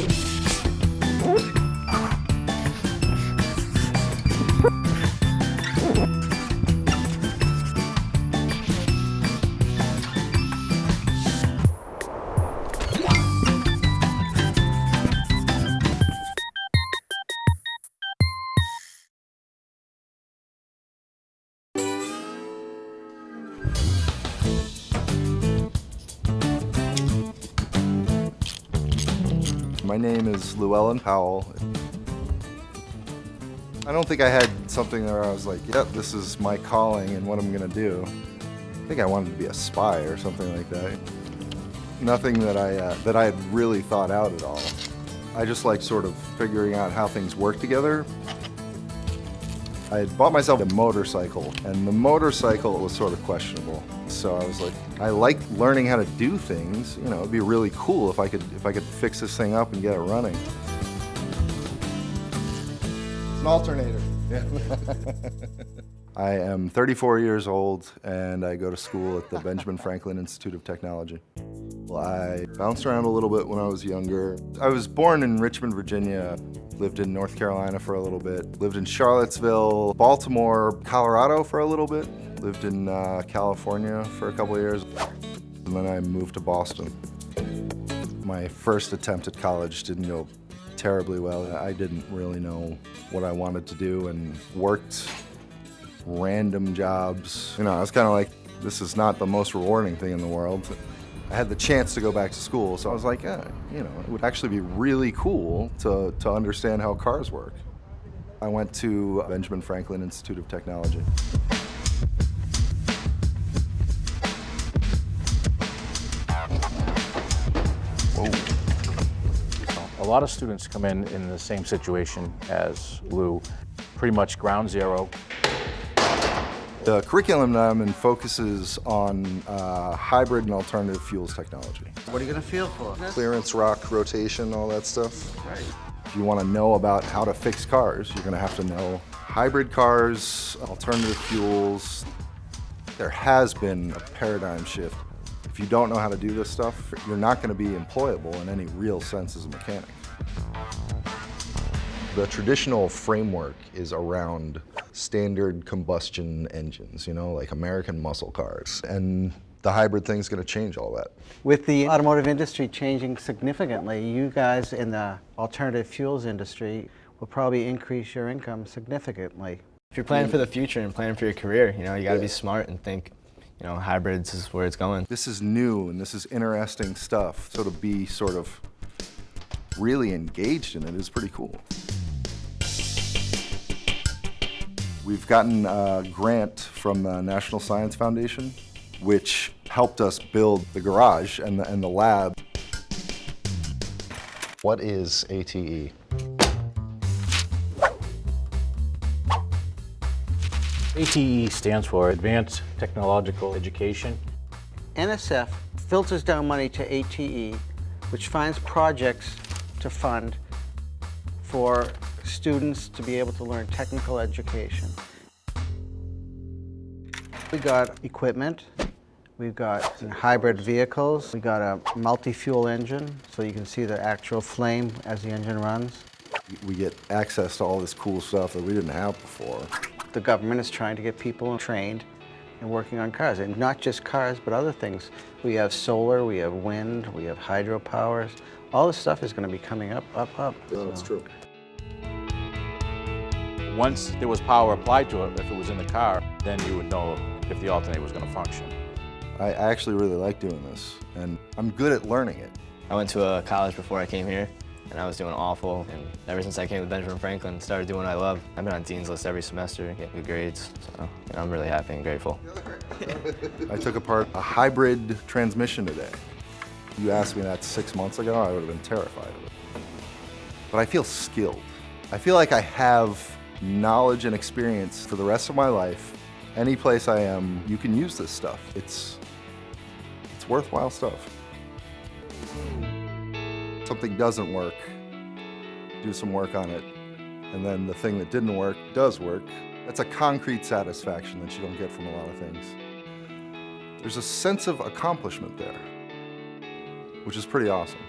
you. My name is Llewellyn Powell. I don't think I had something where I was like, yep, this is my calling and what I'm gonna do. I think I wanted to be a spy or something like that. Nothing that I, uh, that I had really thought out at all. I just like sort of figuring out how things work together. I had bought myself a motorcycle, and the motorcycle was sort of questionable. So I was like, I like learning how to do things. You know, it'd be really cool if I could if I could fix this thing up and get it running. It's an alternator. Yeah. I am 34 years old and I go to school at the Benjamin Franklin Institute of Technology. Well, I bounced around a little bit when I was younger. I was born in Richmond, Virginia, lived in North Carolina for a little bit, lived in Charlottesville, Baltimore, Colorado for a little bit, lived in uh, California for a couple years, and then I moved to Boston. My first attempt at college didn't go terribly well. I didn't really know what I wanted to do and worked random jobs. You know, I was kind of like, this is not the most rewarding thing in the world. I had the chance to go back to school, so I was like, yeah, you know, it would actually be really cool to, to understand how cars work. I went to Benjamin Franklin Institute of Technology. A lot of students come in in the same situation as Lou, pretty much ground zero. The curriculum that I'm in focuses on uh, hybrid and alternative fuels technology. What are you going to feel for? Clearance, rock, rotation, all that stuff. Right. If you want to know about how to fix cars, you're going to have to know hybrid cars, alternative fuels. There has been a paradigm shift. If you don't know how to do this stuff, you're not going to be employable in any real sense as a mechanic. The traditional framework is around standard combustion engines, you know, like American muscle cars. And the hybrid thing's going to change all that. With the automotive industry changing significantly, you guys in the alternative fuels industry will probably increase your income significantly. If you're planning for the future and planning for your career, you know, you got to Yeah. be smart and think, you know, hybrids is where it's going. This is new and this is interesting stuff. So to be sort of really engaged in it is pretty cool. We've gotten a grant from the National Science Foundation, which helped us build the garage and the, and the lab. What is? ATE? ATE stands for Advanced Technological Education. NSF filters down money to ATE, which finds projects to fund for students to be able to learn technical education. We got equipment, we've got hybrid vehicles, we got a multi-fuel engine, so you can see the actual flame as the engine runs. We get access to all this cool stuff that we didn't have before. The government is trying to get people trained and working on cars, and not just cars, but other things. We have solar, we have wind, we have hydropowers. All this stuff is going to be coming up, up, up. So- true. Once there was power applied to it, if it was in the car, then you would know if the alternator was going to function. I I actually really like doing this, and I'm good at learning it. I went to a college before I came here, and I was doing awful. And ever since I came to Benjamin Franklin, started doing what I love. I've been on Dean's List every semester, get good grades, so you know, I'm really happy and grateful. I took apart a hybrid transmission today. You asked me that six months ago, I would have been terrified of it. But I feel skilled. I feel like I have knowledge and experience for the rest of my life. Any place I am, you can use this stuff. It's, it's worthwhile stuff. Something doesn't work, do some work on it, and then the thing that didn't work does work. That's a concrete satisfaction that you don't get from a lot of things. There's a sense of accomplishment there, which is pretty awesome.